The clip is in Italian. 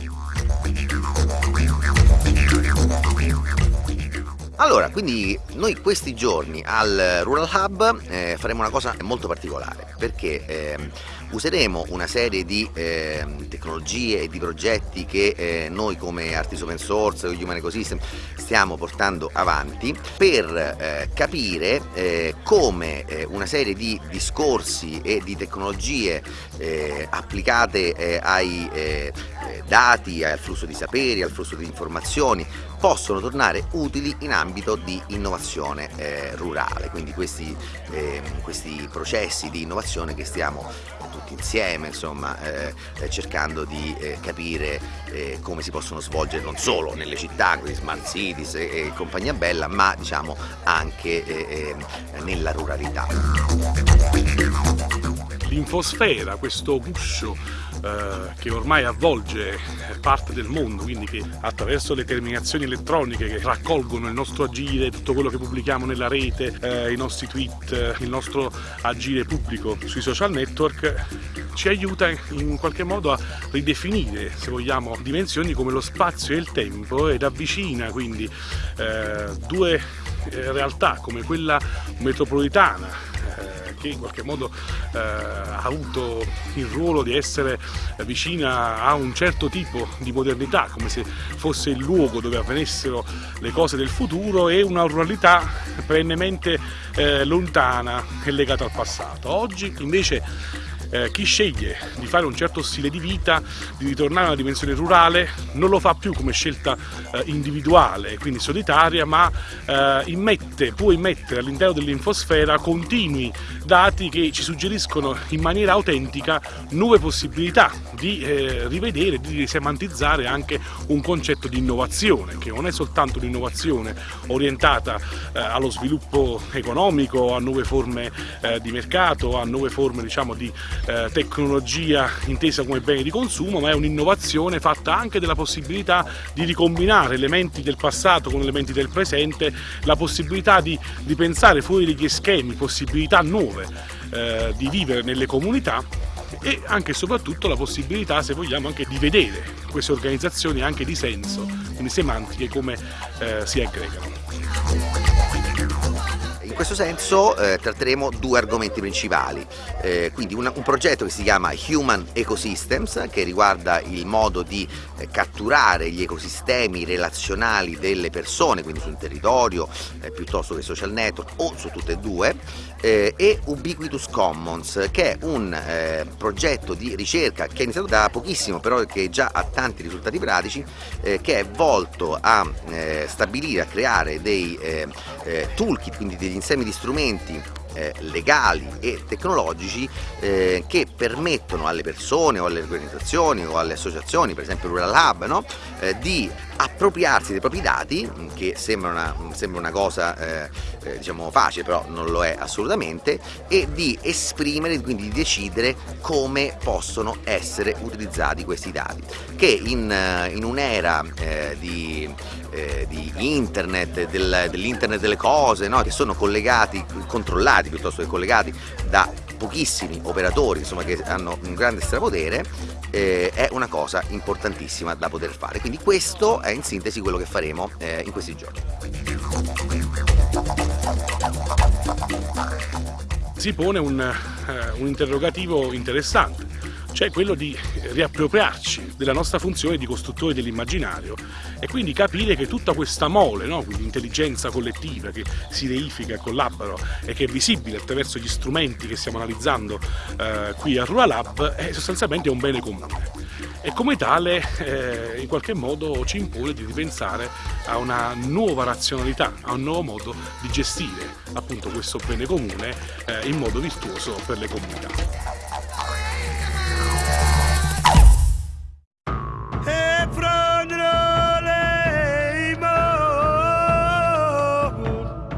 Thank you. Allora, quindi noi questi giorni al Rural Hub eh, faremo una cosa molto particolare perché eh, useremo una serie di eh, tecnologie e di progetti che eh, noi come Artis Open Source e Human Ecosystem stiamo portando avanti per eh, capire eh, come una serie di discorsi e di tecnologie applicate ai dati, al flusso di saperi, al flusso di informazioni possono tornare utili in ambito di innovazione eh, rurale, quindi questi, eh, questi, processi di innovazione che stiamo tutti insieme insomma, eh, cercando di eh, capire eh, come si possono svolgere non solo nelle città, quindi smart cities e, compagnia bella, ma diciamo anche eh, nella ruralità. L'infosfera, questo guscio eh, che ormai avvolge parte del mondo, quindi che attraverso le terminazioni elettroniche che raccolgono il nostro agire, tutto quello che pubblichiamo nella rete, eh, i nostri tweet, il nostro agire pubblico sui social network, ci aiuta in qualche modo a ridefinire, se vogliamo, dimensioni come lo spazio e il tempo ed avvicina quindi eh, due eh, realtà come quella metropolitana che in qualche modo eh, ha avuto il ruolo di essere vicina a un certo tipo di modernità, come se fosse il luogo dove avvenissero le cose del futuro e una ruralità perennemente eh, lontana e legata al passato. Oggi invece eh, chi sceglie di fare un certo stile di vita, di ritornare a una dimensione rurale, non lo fa più come scelta eh, individuale, quindi solitaria, ma eh, immette, può immettere all'interno dell'infosfera continui dati che ci suggeriscono in maniera autentica nuove possibilità di eh, rivedere, di risemantizzare anche un concetto di innovazione, che non è soltanto un'innovazione orientata eh, allo sviluppo economico, a nuove forme eh, di mercato, a nuove forme diciamo, di eh, tecnologia intesa come bene di consumo, ma è un'innovazione fatta anche della possibilità di ricombinare elementi del passato con elementi del presente, la possibilità di, di pensare fuori degli schemi, possibilità nuove eh, di vivere nelle comunità e anche e soprattutto la possibilità, se vogliamo, anche di vedere queste organizzazioni anche di senso, quindi semantiche, come eh, si aggregano questo senso eh, tratteremo due argomenti principali, eh, quindi una, un progetto che si chiama Human Ecosystems che riguarda il modo di eh, catturare gli ecosistemi relazionali delle persone, quindi su un territorio eh, piuttosto che social network o su tutte e due, eh, e Ubiquitous Commons che è un eh, progetto di ricerca che è iniziato da pochissimo però che già ha tanti risultati pratici, che è volto a stabilire, a creare dei toolkit, quindi degli insegnamenti insieme di strumenti eh, legali e tecnologici eh, che permettono alle persone o alle organizzazioni o alle associazioni, per esempio Rural Hub, no? eh, di appropriarsi dei propri dati, mm, che sembra una, mm, sembra una cosa eh, eh, diciamo facile, però non lo è assolutamente, e di esprimere, quindi di decidere come possono essere utilizzati questi dati, che in, eh, in un'era di, eh, di, internet, del, dell'internet delle cose, no? che sono collegati, controllati piuttosto che collegati da pochissimi operatori insomma, che hanno un grande strapotere eh, è una cosa importantissima da poter fare. Quindi questo è in sintesi quello che faremo eh, in questi giorni. Si pone un, eh, un interrogativo interessante cioè quello di riappropriarci della nostra funzione di costruttori dell'immaginario e quindi capire che tutta questa mole, no? intelligenza collettiva che si reifica e collabora e che è visibile attraverso gli strumenti che stiamo analizzando eh, qui a Rural Lab, è sostanzialmente un bene comune e come tale eh, in qualche modo ci impone di ripensare a una nuova razionalità, a un nuovo modo di gestire appunto questo bene comune eh, in modo virtuoso per le comunità.